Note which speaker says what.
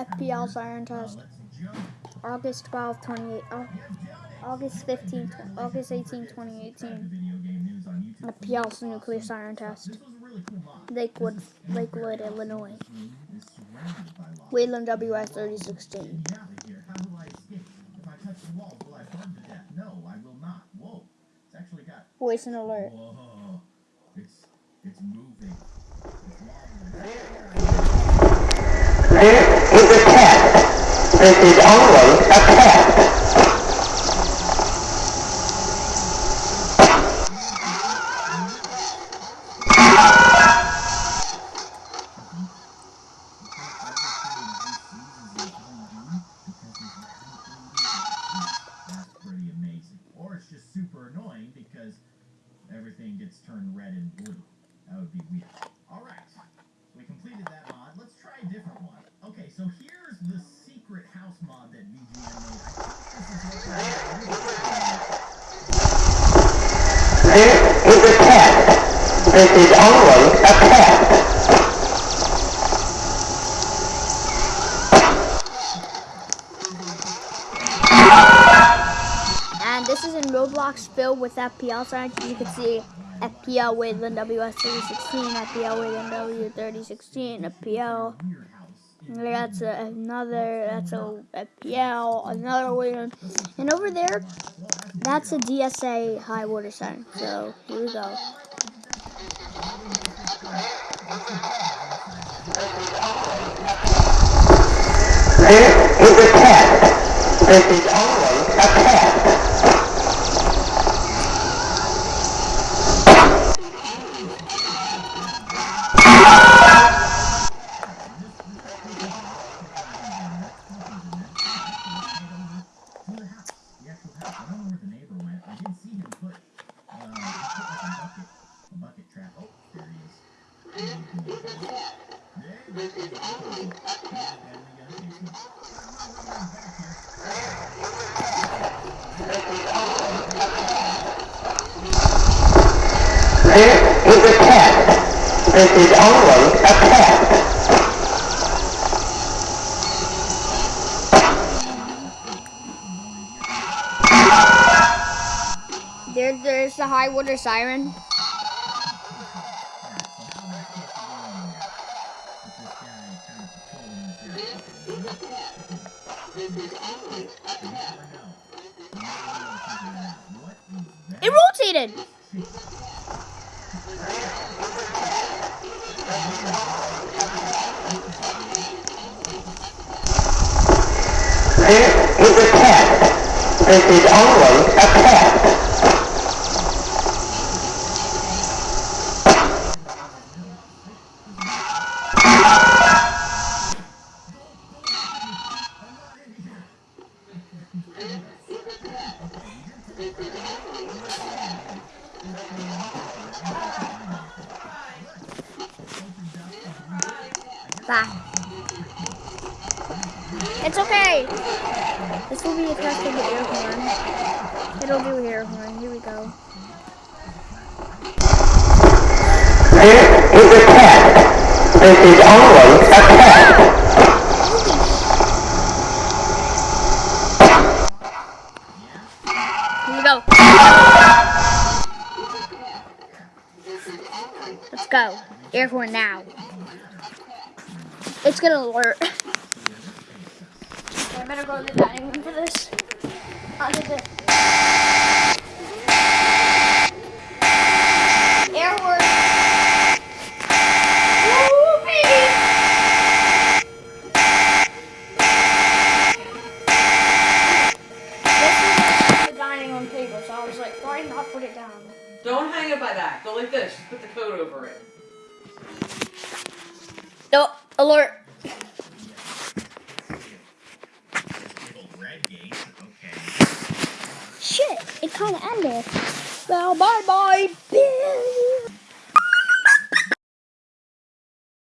Speaker 1: FPL siren test. August 12, 28, oh, August 15, tw- August 18, 2018. FPL's nuclear siren test. Lakewood, Lakewood, Illinois. Whelen WS 3016. Voice and alert.
Speaker 2: Whoa. It's it's moving.
Speaker 3: This is a test. This is only a test.
Speaker 2: That's pretty amazing. Or it's just super annoying because everything gets turned red and blue. That would be weird. Alright. We completed that mod. Let's try a different one. Okay, so here's the secret house mod that VGM made. I think this is what
Speaker 3: This is a test. This is only a test.
Speaker 1: And this is in Roblox filled with FPL signs. You can see FPL Whelen WS3016, FPL Whelen W3016, FPL. That's a, another, that's a FPL, another Whelen. And over there, that's a DSA high water sign. So here we go.
Speaker 3: A test. This is only a test.
Speaker 2: I don't know where the neighbor went. I did see him put uh a bucket trap. Oh, there he is.
Speaker 3: This is a test. This is only a test.
Speaker 1: There, there's the high water siren. It rotated.
Speaker 3: This is a test. This is only a test.
Speaker 1: Bye. It's okay. This will be a test of the air horn. It'll do air horn. Here we go.
Speaker 3: This is a test. This is only a test.
Speaker 1: Here we go. Let's go. Air horn now. It's gonna alert. I better go to the dining room for this. I'll get the air horn. Woo, baby! This is the dining room table, so I was like, why not put it down?
Speaker 4: Don't hang it by that. Go like this. Just put the coat over it.
Speaker 1: No, alert. Shit, it kind of ended. Well, bye bye, bitch.